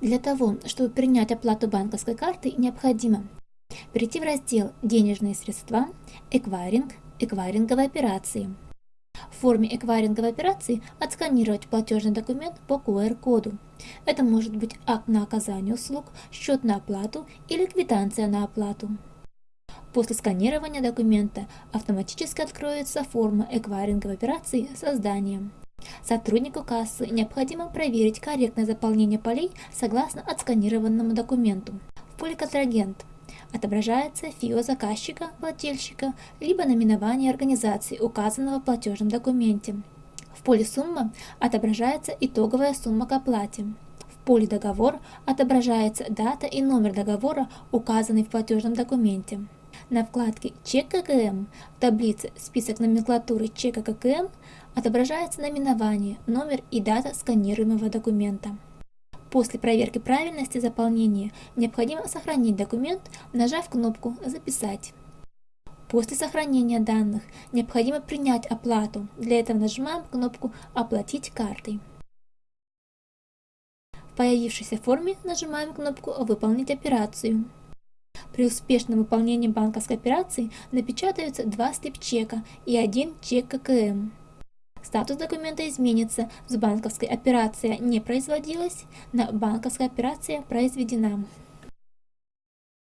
Для того, чтобы принять оплату банковской картой, необходимо перейти в раздел «Денежные средства», «Эквайринг», «Эквайринговые операции». В форме эквайринговой операции отсканировать платежный документ по QR-коду. Это может быть акт на оказание услуг, счет на оплату или квитанция на оплату. После сканирования документа автоматически откроется форма эквайринговой операции создания. Сотруднику кассы необходимо проверить корректное заполнение полей согласно отсканированному документу. В поле «Контрагент» отображается ФИО заказчика, плательщика, либо наименование организации, указанного в платежном документе. В поле «Сумма» отображается итоговая сумма к оплате. В поле «Договор» отображается дата и номер договора, указанный в платежном документе. На вкладке «Чек ККМ» в таблице «Список номенклатуры чека ККМ» отображается наименование, номер и дата сканируемого документа. После проверки правильности заполнения необходимо сохранить документ, нажав кнопку «Записать». После сохранения данных необходимо принять оплату. Для этого нажимаем кнопку «Оплатить картой». В появившейся форме нажимаем кнопку «Выполнить операцию». При успешном выполнении банковской операции напечатаются два слепчека и один чек ККМ. Статус документа изменится с банковской операция не производилась на банковская операция произведена.